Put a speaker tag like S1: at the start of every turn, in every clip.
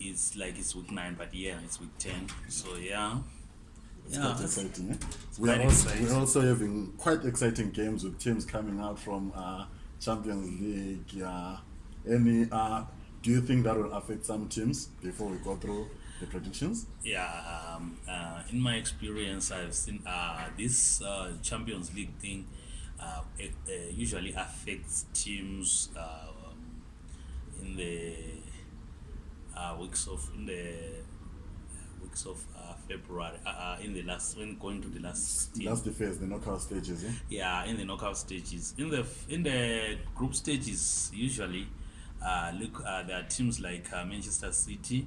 S1: it's like it's week nine, but yeah, it's week ten. So yeah.
S2: It's
S1: yeah,
S2: quite exciting, eh?
S1: it's
S2: we
S1: quite are
S2: also,
S1: exciting.
S2: We're also having quite exciting games with teams coming out from uh, Champions League. Yeah. Any uh, do you think that will affect some teams before we go through the predictions?
S1: Yeah, um, uh, in my experience, I've seen uh, this uh, Champions League thing uh, it, uh, usually affects teams uh, in the uh, weeks of in the uh, weeks of uh, February uh, uh, in the last when going to the last team.
S2: last phase the knockout stages eh?
S1: yeah in the knockout stages in the in the group stages usually uh, look uh, there are teams like uh, Manchester City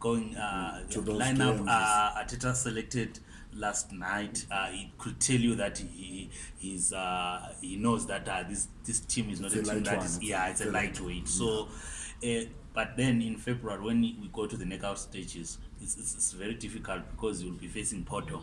S1: going uh
S2: to
S1: the lineup uh, ateta selected last night uh, it could tell you that he is uh, he knows that uh, this this team is not
S2: it's
S1: a,
S2: a
S1: team that is yeah it's,
S2: it's a lightweight,
S1: lightweight. so yeah. uh, But then in February, when we go to the knockout stages, it's, it's, it's very difficult because you'll be facing Porto,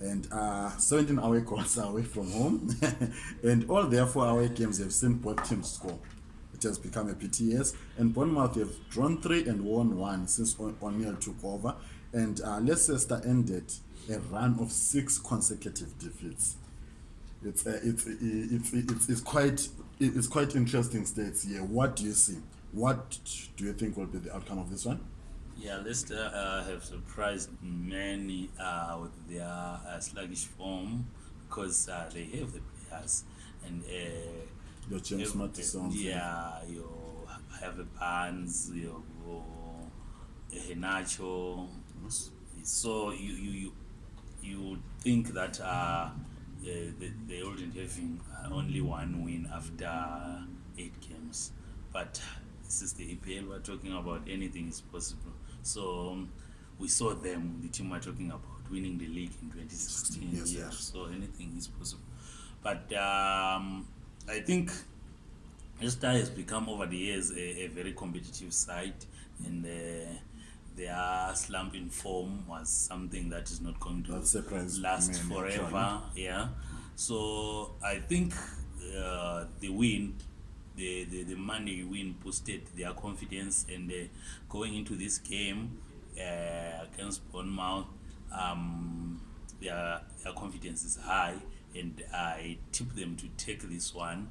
S2: and uh 17 away goals away from home and all their four away games have seen both teams score it has become a pts and bournemouth have drawn three and won one since o'neill took over and uh leicester ended a run of six consecutive defeats it's uh, it's, it's it's it's quite it's quite interesting states here what do you see what do you think will be the outcome of this one
S1: Yeah, Leicester uh, have surprised many uh, with their uh, sluggish form because uh, they have the players and uh,
S2: your James
S1: Madison.
S2: Uh,
S1: yeah, you have a Barnes, your uh, Henacho.
S2: Yes.
S1: So you you you would think that uh, uh, they they wouldn't have uh, only one win after eight games, but this is the EPL. We're talking about anything is possible. So we saw them, the team we're talking about, winning the league in 2016.
S2: Yes,
S1: yeah.
S2: yes.
S1: So anything is possible. But um, I think Esther has become, over the years, a, a very competitive side. And uh, their slump in form was something that is not going to last forever. Yeah. So I think uh, the win the, the, the money win boosted their confidence and uh, going into this game uh, against Bournemouth, um, their, their confidence is high and I tip them to take this one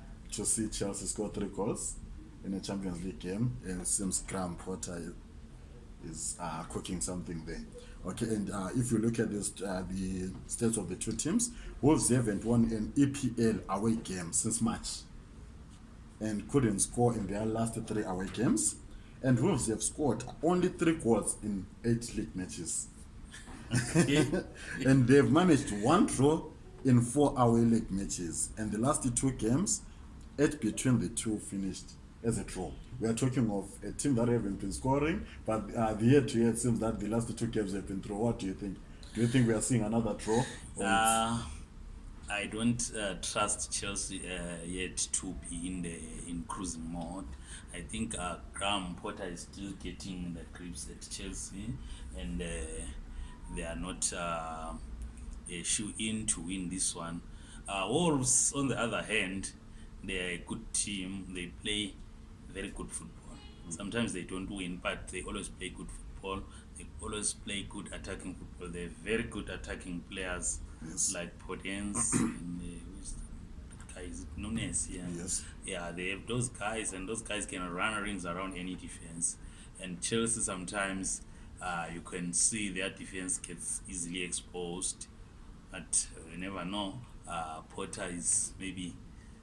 S1: to
S2: see Chelsea score three goals in a Champions League game. And it seems Graham Potter is uh, cooking something there. Okay, and uh, if you look at this, uh, the stats of the two teams, Wolves haven't won an EPL away game since March and couldn't score in their last three away games. And Wolves have scored only three goals in eight league matches. and they've managed one draw in four away league matches. And the last two games, eight between the two finished as a draw. We are talking of a team that haven't been scoring, but uh, the year to year it seems that the last two games have been through. What do you think? Do you think we are seeing another draw?
S1: Yeah. I don't uh, trust Chelsea uh, yet to be in the in cruising mode. I think uh, Graham Potter is still getting the grips at Chelsea, and uh, they are not uh, a shoe in to win this one. Uh, Wolves, on the other hand, they are a good team. They play very good football. Mm-hmm. Sometimes they don't win, but they always play good football. They always play good attacking football. They're very good attacking players
S2: yes.
S1: like potence and uh, guys Nunes, yeah.
S2: Yes.
S1: yeah they have those guys and those guys can run rings around any defense and chelsea sometimes uh, you can see their defense gets easily exposed but uh, you never know uh, potter is maybe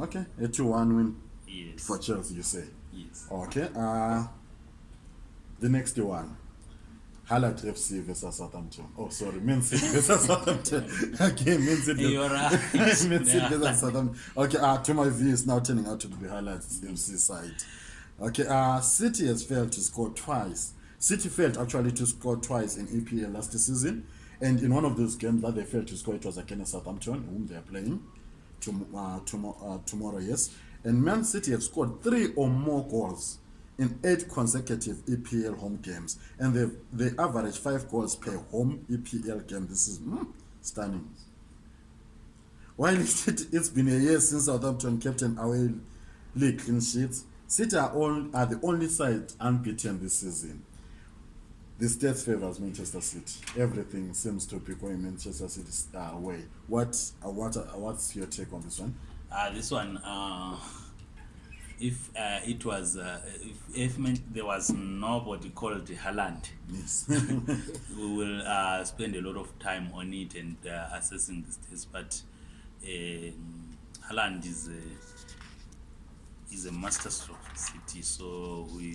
S1: okay a two one
S2: win
S1: yes.
S2: for chelse you say
S1: yes.
S2: okay uh, the next one highlight fc versus southampton oh sorry man city versus southampton okay man city
S1: hey, right.
S2: man city versus southampton okay uh, to my view it's now turning out to be highlights fc side okay uh city has failed to score twice city failed actually to score twice in epa last season mm-hmm and in one of those games that they failed to score it was against southampton whom they are playing to, uh, to, uh, tomorrow yes and man city have scored three or more goals in eight consecutive epl home games and they've, they average five goals per home epl game this is mm, stunning while it, it's been a year since southampton captain away league clean sheets city are, all, are the only side unbeaten this season the stats favors manchester city everything seems to be going manchester city's uh, way what uh, what uh, what's your take on this one
S1: uh this one uh if uh, it was uh, if, if man, there was nobody called Holland,
S2: yes.
S1: we will uh, spend a lot of time on it and uh, assessing this test. But uh, um, Holland is a is a masterstroke city. So we,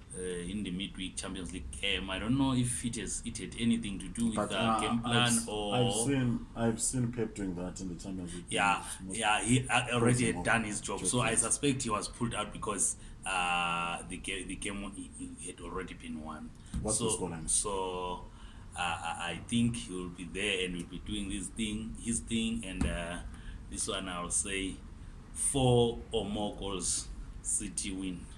S1: uh, in the midweek Champions League game. I don't know if it has it had anything to do with
S2: but,
S1: the
S2: uh,
S1: game plan
S2: I've,
S1: or
S2: I've seen I've seen Pep doing that in the Champions League.
S1: Yeah, yeah, he uh, already had done his job, so I suspect he was pulled out because uh, the game the game had already been won.
S2: What's
S1: so,
S2: the
S1: So. Uh, I think he will be there and will be doing this thing, his thing, and uh, this one I'll say four or more goals, City win.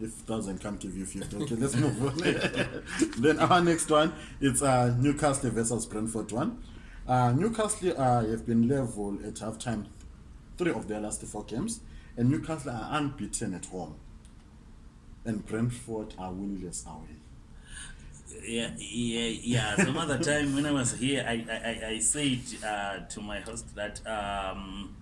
S1: If
S2: 1,000 can't give you 50. Okay, let's move on. then our next one, it's uh, Newcastle versus Brentford one. Uh, Newcastle uh, have been level at halftime three of their last four games. And Newcastle are unbeaten at home. And Brentford are winless away.
S1: Yeah, yeah, yeah. Some other time when I was here, I, I, I said uh, to my host that... Um,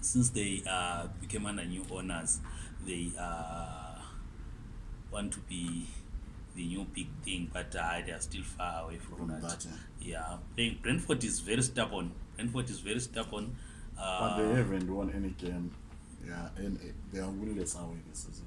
S1: since they uh, became under new owners, they uh, want to be the new big thing but uh, they are still far away from,
S2: from
S1: that.
S2: that
S1: yeah, yeah. Playing, brentford is very stubborn brentford is very stubborn uh,
S2: but they uh, haven't won any game yeah and eh, they are winless away this season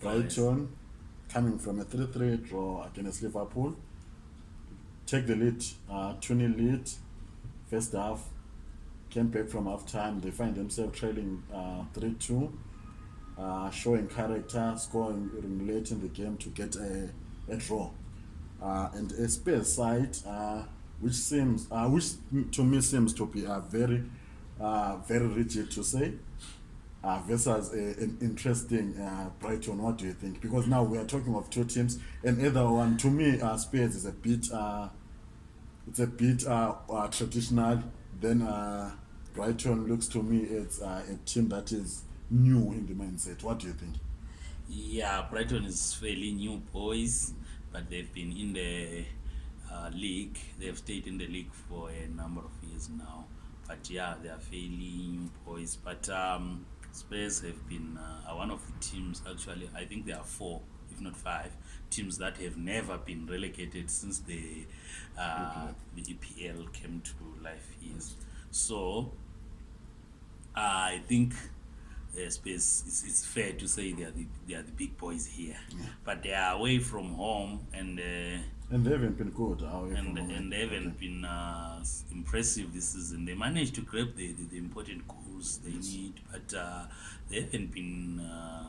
S2: Brighton coming from a 3 3 draw against Liverpool, take the lead, uh, 20 lead, first half, came back from half time. They find themselves trailing 3 uh, 2, uh, showing character, scoring late in the game to get a, a draw. Uh, and a space side. Uh, which seems uh, which to me seems to be a very uh, very rigid to say uh, versus a, an interesting uh, Brighton. What do you think? Because now we are talking of two teams, and either one to me, uh, Spurs is a bit uh, it's a bit uh, uh, traditional. Then uh, Brighton looks to me it's uh, a team that is new in the mindset. What do you think?
S1: Yeah, Brighton is fairly new boys, but they've been in the Uh, league they have stayed in the league for a number of years now but yeah they are failing boys but um spurs have been uh, one of the teams actually i think there are four if not five teams that have never been relegated since the uh EPL. the epl came to life yes so uh, i think uh, spurs it's, it's fair to say they are the, they are the big boys here yeah. but they are away from home and uh
S2: and they haven't been good
S1: oh,
S2: yeah, and,
S1: and they haven't okay. been uh, impressive this season they managed to grab the, the, the important goals they yes. need but uh, they haven't been uh,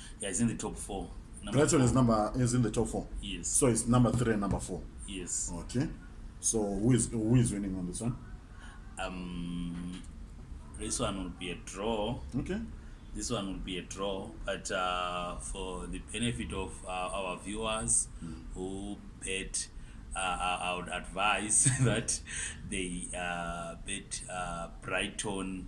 S1: yeah it's in the top four number
S2: brighton
S1: four.
S2: is number is in the top four
S1: yes
S2: so it's number three and number four
S1: yes
S2: okay so who is who is winning on this one
S1: um this one will be a draw
S2: okay
S1: this one will be a draw but uh, for the benefit of uh, our viewers mm. who bet uh, I would advise that they uh, bet
S2: uh, Brighton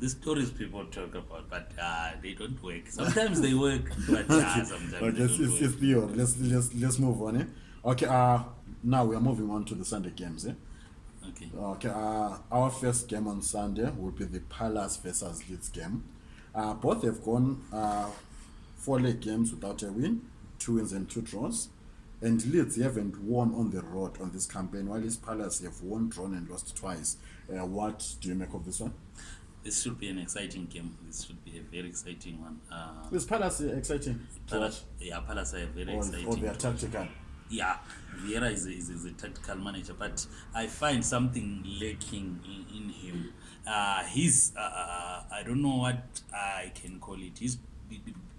S1: the stories people talk about, but uh, they don't work. Sometimes they work, but uh, sometimes
S2: okay,
S1: they don't
S2: it's,
S1: work.
S2: It's pure. Let's, let's, let's move on. Eh? Okay, uh, now we are moving on to the Sunday games. Eh?
S1: Okay.
S2: Okay. Uh, our first game on Sunday will be the Palace versus Leeds game. Uh, both have gone uh, four leg games without a win, two wins and two draws and leads haven't won on the road on this campaign while his palace have won drawn and lost twice uh, what do you make of this one
S1: this should be an exciting game this should be a very exciting one uh,
S2: is palace uh, exciting
S1: palace, yeah palace are very
S2: or,
S1: exciting
S2: or they are tactical
S1: yeah Vieira is a, is, a, is a tactical manager but i find something lacking in, in him uh he's uh, uh i don't know what i can call it his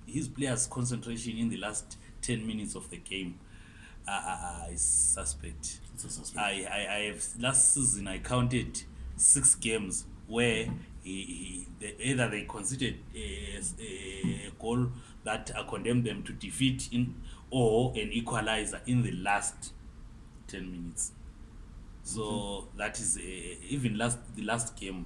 S1: his players concentration in the last 10 minutes of the game Ah, ah, ah, suspect. I, I, I have last season I counted six games where he, he the, either they considered a, a goal that uh, condemned them to defeat in or an equalizer in the last 10 minutes so mm -hmm. that is uh, even last the last game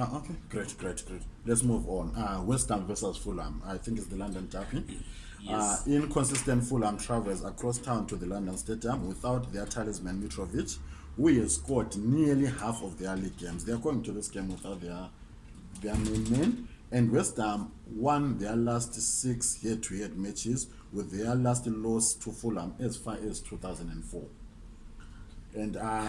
S2: Oh, okay, great, great, great. Let's move on. Uh, West Ham versus Fulham. I think it's the London Derby.
S1: Yes.
S2: Uh, inconsistent Fulham travels across town to the London Stadium without their talisman Mitrovic, who has scored nearly half of their league games. They are going to this game without their their main man. And West Ham won their last six head to head matches with their last loss to Fulham as far as 2004. And uh,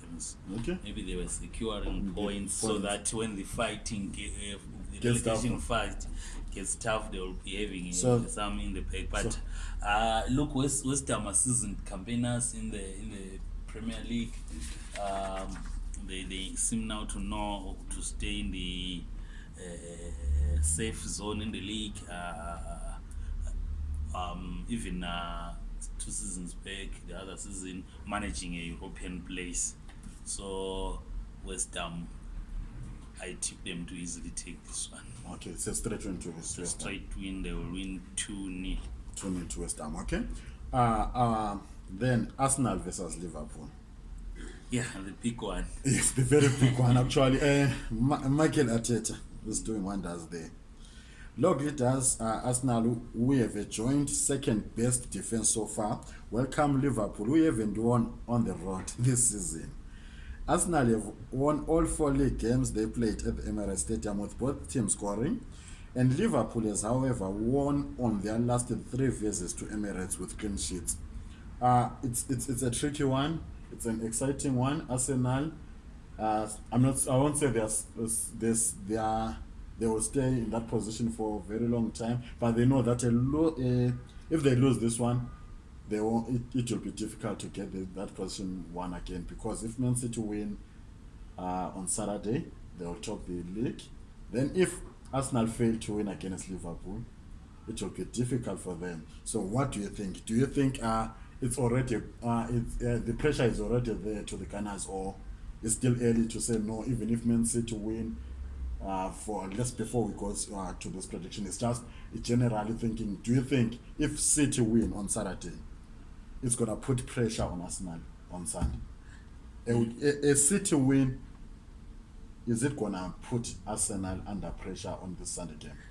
S1: games.
S2: Okay,
S1: maybe they were securing points,
S2: mm,
S1: points so that when the fighting uh, the
S2: Gets
S1: relegation down. fight gets tough they will be having
S2: so,
S1: some in the pack but
S2: so,
S1: uh look west, west ham are seasoned campaigners in the in the premier league um they they seem now to know to stay in the uh, safe zone in the league uh, uh, um even uh two seasons back the other season managing a european place so west ham i tip them to easily take this one
S2: okay so straight win to west ham.
S1: straight win they will win
S2: 2-0 2-0 to west ham okay uh, uh, then arsenal versus liverpool
S1: yeah the big one
S2: yes the very big one actually uh, Ma- michael ateta is doing wonders there Look, it does. Uh, Arsenal, we have a joint second best defense so far. Welcome, Liverpool. We haven't won on the road this season. Arsenal have won all four league games they played at the Emirates Stadium with both teams scoring. And Liverpool has, however, won on their last three visits to Emirates with clean sheets. Uh, it's, it's, it's a tricky one. It's an exciting one. Arsenal, uh, I'm not, I won't say there's, there's, there are, they will stay in that position for a very long time, but they know that a lo- uh, if they lose this one, they will, it, it will be difficult to get the, that position one again because if Man City win uh, on Saturday, they will top the league. Then if Arsenal fail to win against Liverpool, it will be difficult for them. So what do you think? Do you think uh, it's already uh, it's, uh, the pressure is already there to the Gunners or it's still early to say no? Even if Man City win. Uh, for just before we go uh, to this prediction, it's just generally thinking. Do you think if City win on Saturday, is going to put pressure on Arsenal on Sunday. A, a, a City win, is it going to put Arsenal under pressure on this Sunday game?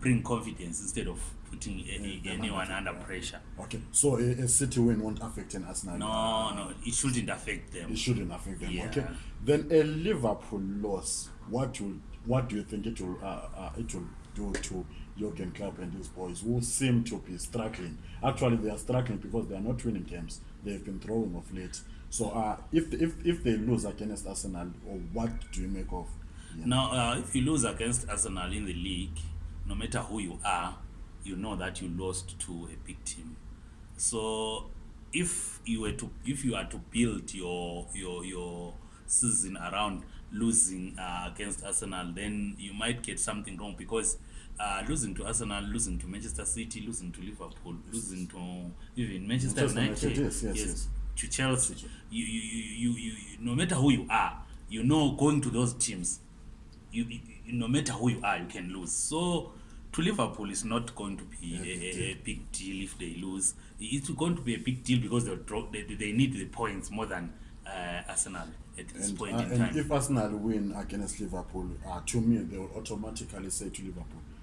S1: bring confidence instead of putting any
S2: yeah,
S1: anyone
S2: under,
S1: under pressure
S2: okay so a, a city win won't affect an arsenal
S1: no no it shouldn't affect them
S2: it shouldn't affect them
S1: yeah.
S2: okay then a liverpool loss what will what do you think it will uh, uh it will do to Jurgen Klopp and his boys who seem to be struggling. Actually, they are struggling because they are not winning games they've been throwing of late. So, uh, if if if they lose against Arsenal, or what do you make of? Yeah.
S1: Now, uh, if you lose against Arsenal in the league, no matter who you are, you know that you lost to a big team. So, if you were to if you are to build your your your season around losing uh, against Arsenal, then you might get something wrong because uh, ah, losing to Arsenal, losing to Manchester City, losing to Liverpool, losing to even Manchester United,
S2: United. Yes, yes, yes, yes.
S1: to Chelsea. Chelsea. You, you, you, you, you, no matter who you are, you know going to those teams, you, you, no matter who you are, you can lose. So to Liverpool, it's not going to be yeah, a, a big deal if they lose. It's going to be a big deal because they'll draw, they, they need the points more than uh, Arsenal. At this
S2: and,
S1: point
S2: uh,
S1: in
S2: uh,
S1: time.
S2: and if Arsenal win against Liverpool, uh, to me they will automatically say to
S1: Liverpool,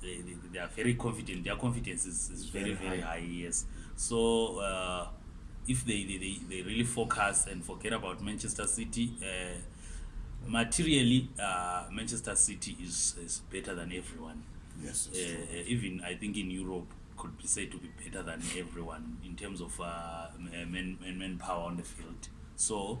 S1: They, uh, they, they are very confident. Their confidence is, is very
S2: very
S1: high. Yes. so uh, if they, they, they really focus and forget about manchester city uh, materially uh, manchester city is, is better than everyone
S2: yes,
S1: uh, even i think in europe could be said to be better than everyone in terms of uh, manpower man on the field so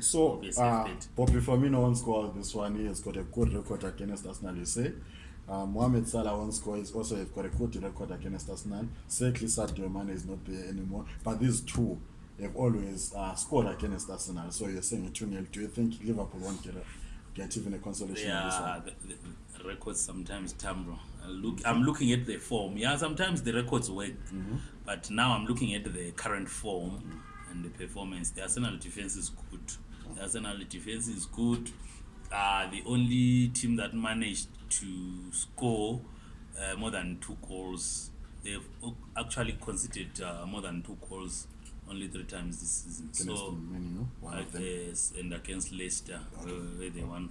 S2: So, uh, Bobby Firmino won't score this one. He has got a good record against Arsenal. You say. Um, Mohamed Salah once scores. Also, they've got a good record against us now. Certainly, Sadio Mane is not there anymore. But these two have always uh, scored against us now. So you're saying a 2 0. Do you think Liverpool won't get, a, get even a consolation? Yeah, this one?
S1: The, the records sometimes tumble. Look, I'm looking at the form. Yeah, sometimes the records work.
S2: Mm-hmm.
S1: But now I'm looking at the current form mm-hmm. and the performance. The Arsenal defense is good. The Arsenal defense is good. Uh, the only team that managed to score uh, more than two goals. They've actually conceded uh, more than two goals only three times this season.
S2: Against
S1: so,
S2: many, no? one
S1: against,
S2: of them.
S1: and against Leicester, okay. where they won.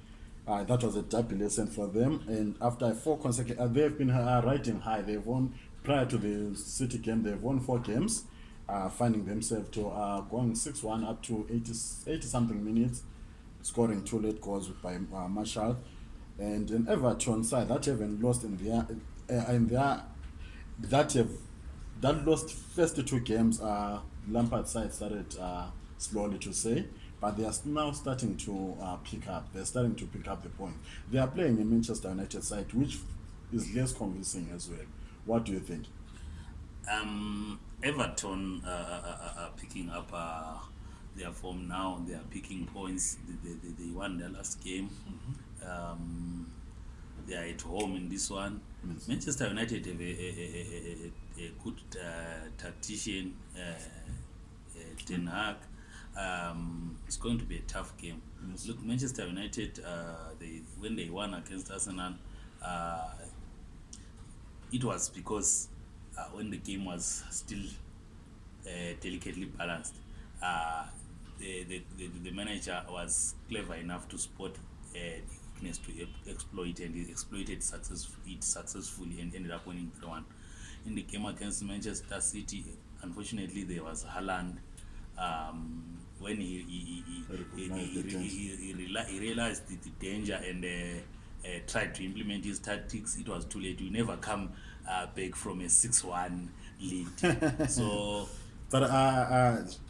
S1: uh,
S2: that was a derby lesson for them and after four consecutive uh, they've been uh, riding high they've won prior to the city game they've won four games uh, finding themselves to uh, going 6-1 up to 80, 80 something minutes scoring two late goals by uh, marshall and an Everton side that have lost in their, uh, in their, that have, that lost first two games, uh, Lampard side started uh, slowly to say, but they are now starting to uh, pick up. They're starting to pick up the point. They are playing in Manchester United side, which is less convincing as well. What do you think?
S1: Um, Everton uh, uh, uh are picking up uh, their form now. They are picking points. They, they, they won their last game. Mm-hmm um, they are at home in this one.
S2: Yes.
S1: Manchester United have a, a, a, a, a good uh, tactician, uh, uh, Ten Hag. Um, it's going to be a tough game. Yes. Look, Manchester United, uh, they when they won against Arsenal, uh, it was because uh, when the game was still uh, delicately balanced, uh, the, the, the, the manager was clever enough to spot uh, weakness to e-, exploit and he exploited successfully it successfully and ended up winning three one in the game against manchester city unfortunately there was haland um when he he he, he, he, he, he, he, he, he realized the, the danger and uh, uh, tried to implement his tactics it was too late you never come uh, back from a six one lead so
S2: but uh, uh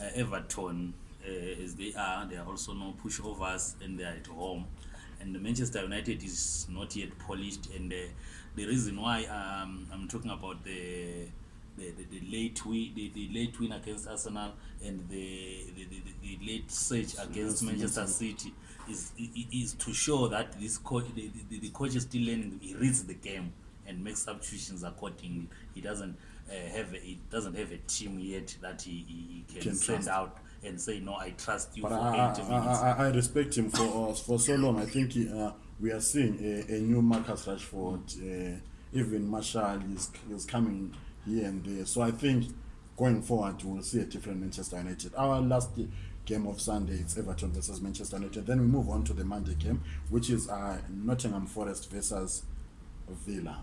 S2: uh everton uh, as
S1: they are uh, they are also no pushovers and they are at home and manchester united is not yet polished and uh, the reason why um, i'm talking about the the, the, the late win the, the late win against arsenal and the the, the, the late search so against manchester amazing. city is is to show that this coach the, the, the coach is still learning he reads the game and makes substitutions accordingly he doesn't uh, have a, he doesn't have a team yet that he, he can,
S2: can
S1: send out and say no i trust you for
S2: I, I, I respect him for us uh, for so long i think he, uh, we are seeing a, a new marcus rashford uh, even marshall is, is coming here and there so i think going forward we'll see a different manchester united our last game of sunday it's everton versus manchester united then we move on to the monday game which is uh, nottingham forest versus villa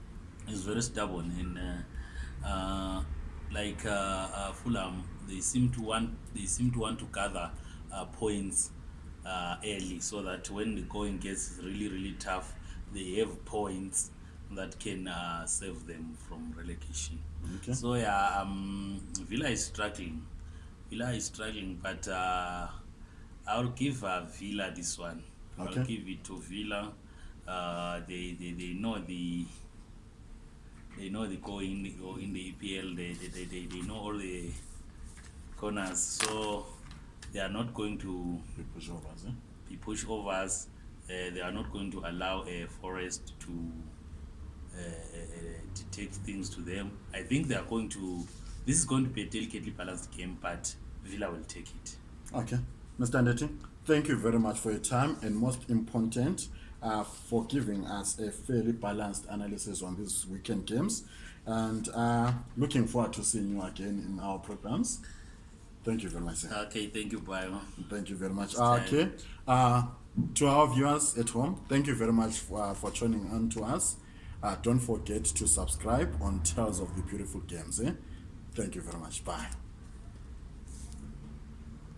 S2: is
S1: very stubborn and uh, uh like uh, uh fulham they seem to want they seem to want to gather uh, points uh, early so that when the going gets really really tough they have points that can uh, save them from relegation
S2: okay.
S1: so yeah um, Villa is struggling Villa is struggling but uh, I'll give uh, Villa this one
S2: okay.
S1: I'll give it to Villa uh, they, they they know the they know the going in the in the EPL they they, they, they know all the corners. So they are not going to
S2: be pushovers. Eh?
S1: Be pushovers. Uh, they are not going to allow a forest to uh, to uh, take things to them. I think they are going to. This is going to be a delicately balanced game, but Villa will take it.
S2: Okay, Mr. Andeti, thank you very much for your time, and most important, uh, for giving us a fairly balanced analysis on these weekend games. And uh, looking forward to seeing you again in our programs. thank you very much sir.
S1: okay thank you bye
S2: thank you very much
S1: uh,
S2: okay uh to our viewers at home thank you very much for, uh, ah, for tuning on to us uh don't forget to subscribe on tales of the beautiful games eh? thank you very much bye